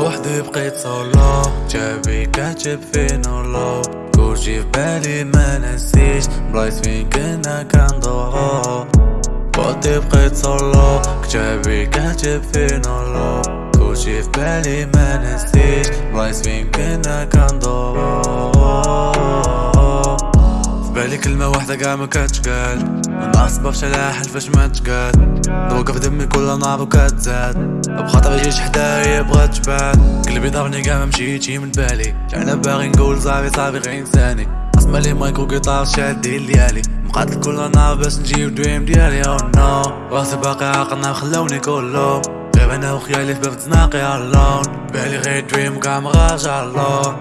بوحدي بقيت صولو جابي كاتب في نولو كلشي في بالي ما نسيش. بلايص فين كنا كندورو بوحدي بقيت صولو كتابي كاتب في نولو كلشي في بالي ما نسيش. بلايص فين كنا كندورو في بالي كلمة واحدة قاع ما كتقال من أسباب شلاح حلفاش ما تقال في دمي كل نار وكتزاد. بخاطر جيت حدايا بغات تبان. قلبي ضرني قاع ما مشيتي من بالي. أنا باغي نقول صافي صافي غير إنساني. اسمع لي مايكرو جيتار شادي ليالي. مقاتل كل نهار باش نجيب دريم ديالي. أو نو راسي باقي عاقلنا خلوني كلهم غير أنا وخيالي في باب تناقي اللون بالي غير دريم قاع مراجع اللون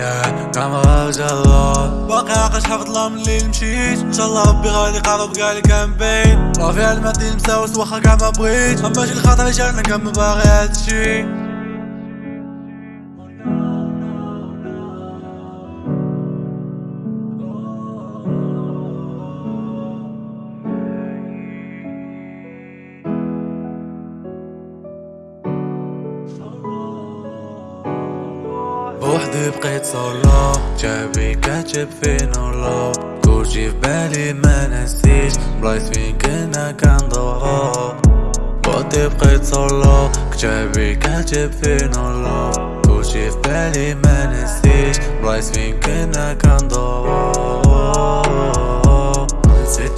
يا قاع مراجع اللون باقي عاقل حافظ الله من الليل مشيت ان شاء الله ربي غادي قارب قالي كان بين رافي على المادي مساوس واخا كاع ما بغيت اما شي الخاطر جانا كان ما باغي هادشي بوحدي بقيت صولو جابي كاتب في نولو كلشي في بالي ما نسيش. بلايص فين كنا كندورو بوحدي بقيت صولو كتابي كاتب في نولو كلشي في بالي ما نسيش. بلايص فين كنا كندورو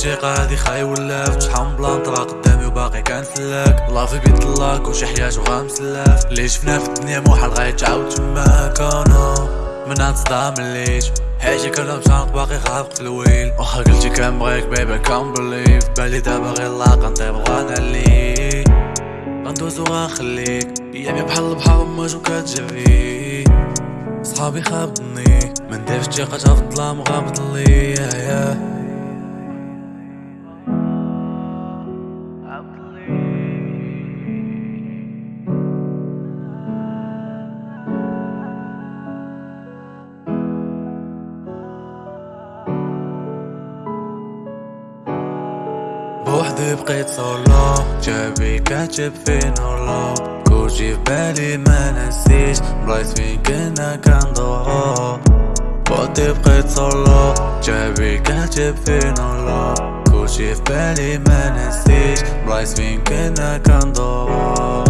شي قاعد خاي ولا شحال بلان طلع قدامي وباقي كنسلك الله في بيت الله كلشي حياة وغنسلف اللي شفنا في الدنيا محال غيتعاود تما؟ كانوا من هاد الصدام ليش حياتي كنا مشانق باقي خافق في الويل واخا قلتي كنبغيك بيبي كان بليف بالي دابا غير لاقا نطيب وغنعليك غندوز وغنخليك أيامي بحال البحر موج وكتجري. صحابي خابطني ما نديرش ثقة في الظلام وغابط لي. بوحدي بقيت صولو جابي كاتب في نولو كلشي في بالي ما نسيش بلايص فين كنا كندورو بوحدي بقيت صولو جابي كاتب في نولو كلشي في بالي ما نسيش بلايص فين كنا كندورو